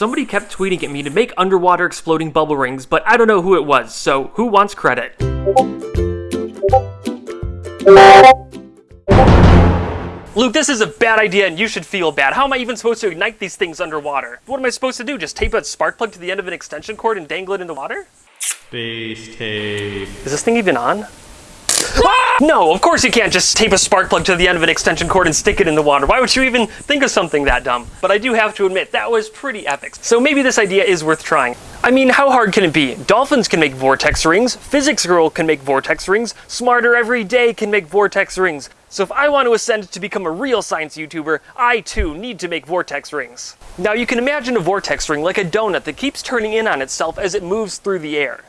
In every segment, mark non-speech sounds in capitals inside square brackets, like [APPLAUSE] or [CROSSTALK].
Somebody kept tweeting at me to make underwater exploding bubble rings, but I don't know who it was, so who wants credit? Luke, this is a bad idea and you should feel bad. How am I even supposed to ignite these things underwater? What am I supposed to do? Just tape a spark plug to the end of an extension cord and dangle it in the water? Space tape. Is this thing even on? No, of course you can't just tape a spark plug to the end of an extension cord and stick it in the water. Why would you even think of something that dumb? But I do have to admit, that was pretty epic. So maybe this idea is worth trying. I mean, how hard can it be? Dolphins can make vortex rings, Physics Girl can make vortex rings, Smarter Every Day can make vortex rings. So if I want to ascend to become a real science YouTuber, I too need to make vortex rings. Now you can imagine a vortex ring like a donut that keeps turning in on itself as it moves through the air.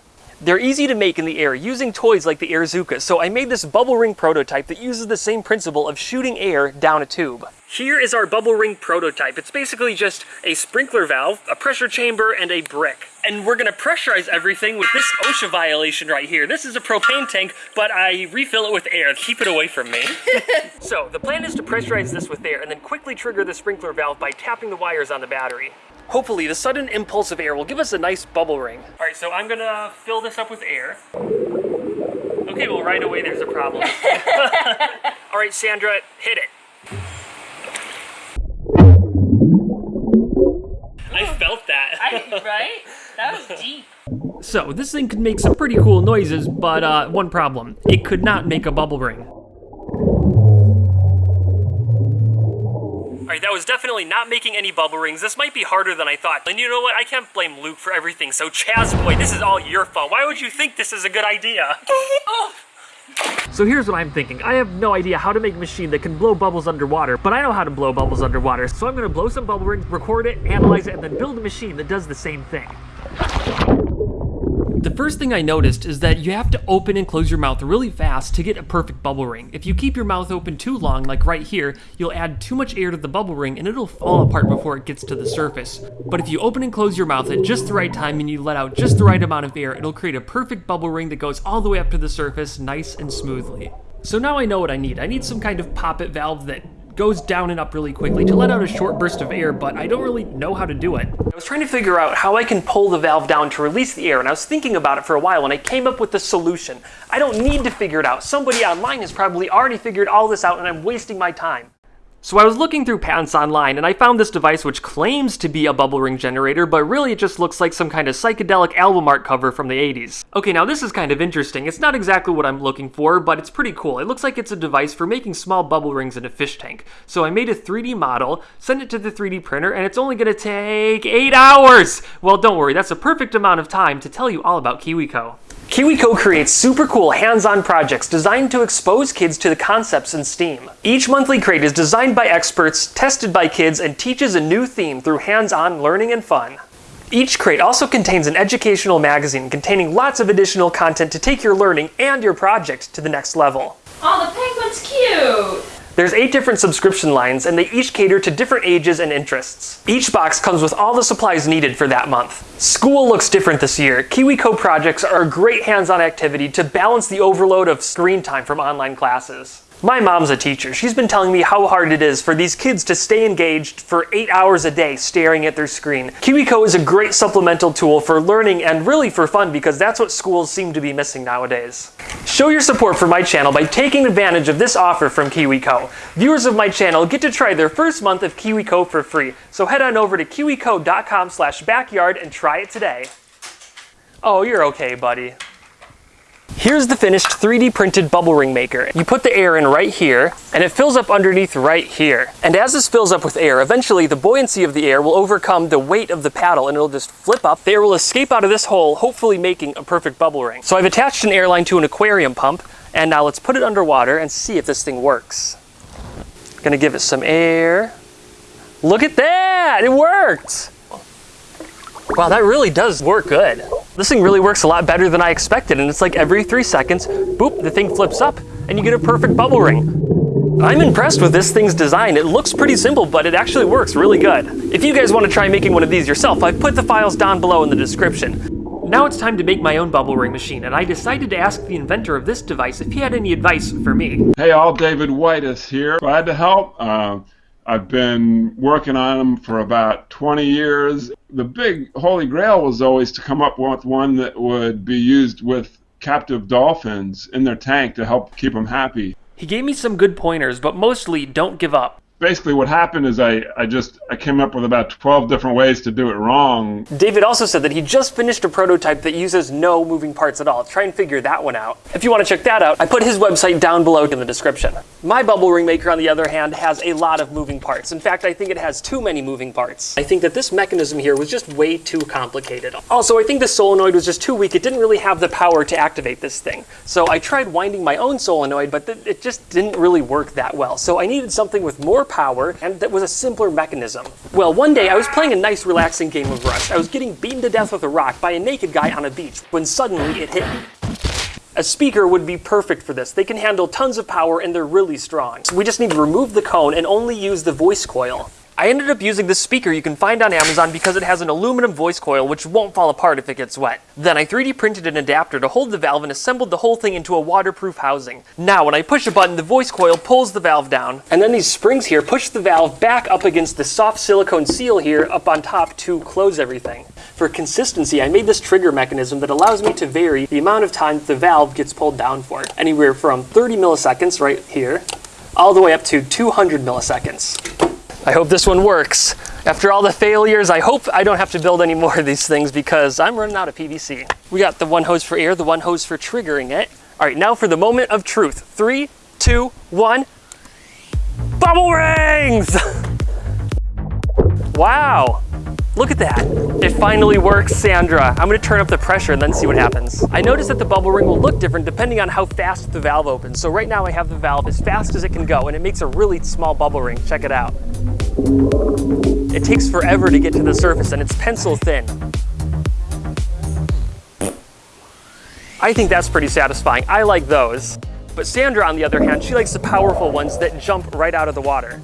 They're easy to make in the air using toys like the Airzooka, so I made this bubble ring prototype that uses the same principle of shooting air down a tube. Here is our bubble ring prototype. It's basically just a sprinkler valve, a pressure chamber, and a brick. And we're gonna pressurize everything with this OSHA violation right here. This is a propane tank, but I refill it with air. Keep it away from me. [LAUGHS] so the plan is to pressurize this with air and then quickly trigger the sprinkler valve by tapping the wires on the battery. Hopefully, the sudden impulse of air will give us a nice bubble ring. All right, so I'm gonna fill this up with air. Okay, well, right away there's a problem. [LAUGHS] All right, Sandra, hit it. I felt that. I, right? That was deep. So, this thing could make some pretty cool noises, but uh, one problem. It could not make a bubble ring. Alright, that was definitely not making any bubble rings. This might be harder than I thought. And you know what? I can't blame Luke for everything. So Chaz boy, this is all your fault. Why would you think this is a good idea? [LAUGHS] oh. So here's what I'm thinking. I have no idea how to make a machine that can blow bubbles underwater, but I know how to blow bubbles underwater. So I'm gonna blow some bubble rings, record it, analyze it, and then build a machine that does the same thing. The first thing I noticed is that you have to open and close your mouth really fast to get a perfect bubble ring. If you keep your mouth open too long, like right here, you'll add too much air to the bubble ring and it'll fall apart before it gets to the surface. But if you open and close your mouth at just the right time and you let out just the right amount of air, it'll create a perfect bubble ring that goes all the way up to the surface nice and smoothly. So now I know what I need. I need some kind of poppet valve that goes down and up really quickly to let out a short burst of air, but I don't really know how to do it. I was trying to figure out how I can pull the valve down to release the air, and I was thinking about it for a while, and I came up with the solution. I don't need to figure it out. Somebody online has probably already figured all this out, and I'm wasting my time. So I was looking through patents online and I found this device which claims to be a bubble ring generator, but really it just looks like some kind of psychedelic album art cover from the 80s. Okay, now this is kind of interesting. It's not exactly what I'm looking for, but it's pretty cool. It looks like it's a device for making small bubble rings in a fish tank. So I made a 3D model, sent it to the 3D printer, and it's only gonna take 8 hours! Well, don't worry, that's a perfect amount of time to tell you all about KiwiCo. KiwiCo creates super cool hands-on projects designed to expose kids to the concepts in STEAM. Each monthly crate is designed by experts, tested by kids, and teaches a new theme through hands-on learning and fun. Each crate also contains an educational magazine containing lots of additional content to take your learning and your project to the next level. Oh, the penguin's cute! There's eight different subscription lines, and they each cater to different ages and interests. Each box comes with all the supplies needed for that month. School looks different this year. KiwiCo projects are a great hands-on activity to balance the overload of screen time from online classes. My mom's a teacher. She's been telling me how hard it is for these kids to stay engaged for eight hours a day staring at their screen. KiwiCo is a great supplemental tool for learning and really for fun because that's what schools seem to be missing nowadays. Show your support for my channel by taking advantage of this offer from KiwiCo. Viewers of my channel get to try their first month of KiwiCo for free, so head on over to kiwico.com backyard and try it today. Oh, you're okay, buddy. Here's the finished 3D printed bubble ring maker. You put the air in right here, and it fills up underneath right here. And as this fills up with air, eventually the buoyancy of the air will overcome the weight of the paddle and it'll just flip up. The air will escape out of this hole, hopefully making a perfect bubble ring. So I've attached an airline to an aquarium pump, and now let's put it underwater and see if this thing works. Gonna give it some air. Look at that, it worked! Wow, that really does work good. This thing really works a lot better than I expected, and it's like every three seconds, boop, the thing flips up, and you get a perfect bubble ring. I'm impressed with this thing's design. It looks pretty simple, but it actually works really good. If you guys want to try making one of these yourself, I've put the files down below in the description. Now it's time to make my own bubble ring machine, and I decided to ask the inventor of this device if he had any advice for me. Hey all, David White here. Glad to help. Um, I've been working on them for about 20 years. The big holy grail was always to come up with one that would be used with captive dolphins in their tank to help keep them happy. He gave me some good pointers, but mostly don't give up. Basically, what happened is I, I just I came up with about 12 different ways to do it wrong. David also said that he just finished a prototype that uses no moving parts at all. Try and figure that one out. If you want to check that out, I put his website down below in the description. My bubble ring maker, on the other hand, has a lot of moving parts. In fact, I think it has too many moving parts. I think that this mechanism here was just way too complicated. Also, I think the solenoid was just too weak. It didn't really have the power to activate this thing. So I tried winding my own solenoid, but it just didn't really work that well. So I needed something with more power and that was a simpler mechanism. Well, one day I was playing a nice relaxing game of Rust. I was getting beaten to death with a rock by a naked guy on a beach when suddenly it hit me. A speaker would be perfect for this. They can handle tons of power and they're really strong. So we just need to remove the cone and only use the voice coil. I ended up using this speaker you can find on Amazon because it has an aluminum voice coil which won't fall apart if it gets wet. Then I 3D printed an adapter to hold the valve and assembled the whole thing into a waterproof housing. Now when I push a button, the voice coil pulls the valve down, and then these springs here push the valve back up against the soft silicone seal here up on top to close everything. For consistency, I made this trigger mechanism that allows me to vary the amount of time the valve gets pulled down for. Anywhere from 30 milliseconds right here, all the way up to 200 milliseconds. I hope this one works. After all the failures, I hope I don't have to build any more of these things because I'm running out of PVC. We got the one hose for air, the one hose for triggering it. All right, now for the moment of truth. Three, two, one. Bubble rings! [LAUGHS] wow. Look at that. It finally works, Sandra. I'm gonna turn up the pressure and then see what happens. I noticed that the bubble ring will look different depending on how fast the valve opens. So right now I have the valve as fast as it can go and it makes a really small bubble ring. Check it out. It takes forever to get to the surface and it's pencil thin. I think that's pretty satisfying. I like those. But Sandra, on the other hand, she likes the powerful ones that jump right out of the water.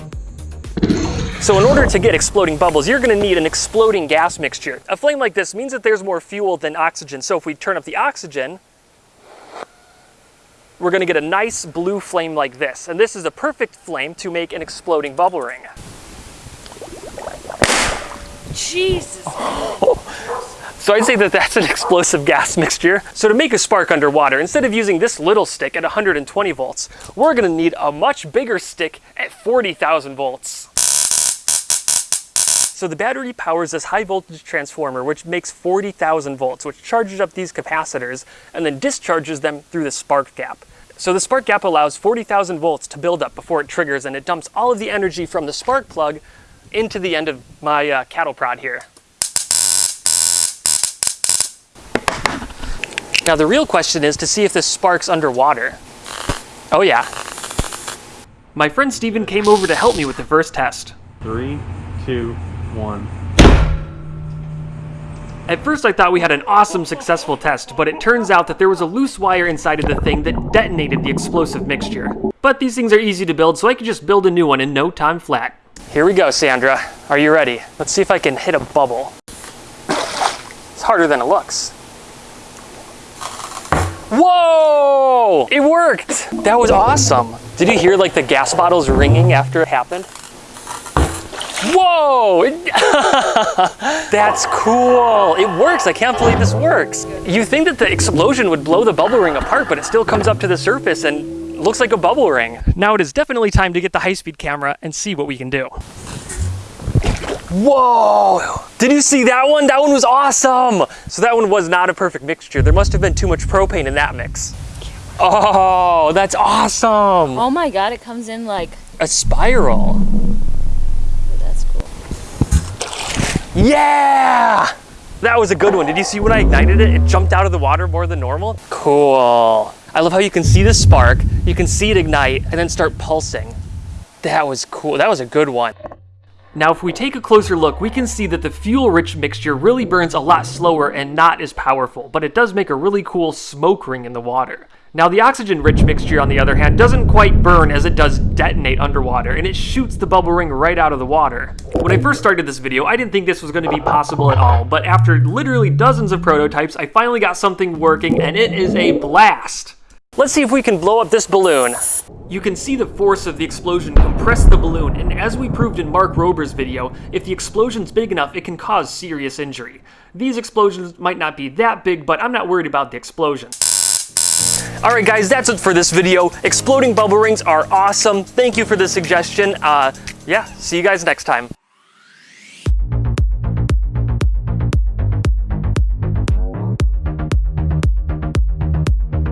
So in order to get exploding bubbles, you're gonna need an exploding gas mixture. A flame like this means that there's more fuel than oxygen. So if we turn up the oxygen, we're gonna get a nice blue flame like this. And this is a perfect flame to make an exploding bubble ring. Jesus. [GASPS] So I'd say that that's an explosive gas mixture. So to make a spark underwater, instead of using this little stick at 120 volts, we're gonna need a much bigger stick at 40,000 volts. So the battery powers this high voltage transformer, which makes 40,000 volts, which charges up these capacitors and then discharges them through the spark gap. So the spark gap allows 40,000 volts to build up before it triggers and it dumps all of the energy from the spark plug into the end of my uh, cattle prod here. Now the real question is to see if this sparks underwater. Oh yeah. My friend Steven came over to help me with the first test. Three, two, one. At first I thought we had an awesome successful test, but it turns out that there was a loose wire inside of the thing that detonated the explosive mixture. But these things are easy to build, so I could just build a new one in no time flat. Here we go, Sandra. Are you ready? Let's see if I can hit a bubble. It's harder than it looks. Whoa! It worked! That was awesome. Did you hear like the gas bottles ringing after it happened? Whoa! [LAUGHS] That's cool. It works. I can't believe this works. You think that the explosion would blow the bubble ring apart, but it still comes up to the surface and looks like a bubble ring. Now it is definitely time to get the high-speed camera and see what we can do. Whoa! Did you see that one? That one was awesome! So that one was not a perfect mixture. There must have been too much propane in that mix. Oh, that's awesome! Oh my god, it comes in like, A spiral. oh, that's cool. Yeah! That was a good one. Did you see when I ignited it, it jumped out of the water more than normal? Cool. I love how you can see the spark, you can see it ignite, and then start pulsing. That was cool. That was a good one. Now, if we take a closer look, we can see that the fuel-rich mixture really burns a lot slower and not as powerful, but it does make a really cool smoke ring in the water. Now the oxygen-rich mixture, on the other hand, doesn't quite burn as it does detonate underwater, and it shoots the bubble ring right out of the water. When I first started this video, I didn't think this was going to be possible at all, but after literally dozens of prototypes, I finally got something working, and it is a blast! Let's see if we can blow up this balloon. You can see the force of the explosion compress the balloon, and as we proved in Mark Rober's video, if the explosion's big enough, it can cause serious injury. These explosions might not be that big, but I'm not worried about the explosion. All right, guys, that's it for this video. Exploding bubble rings are awesome. Thank you for the suggestion. Uh, yeah, see you guys next time.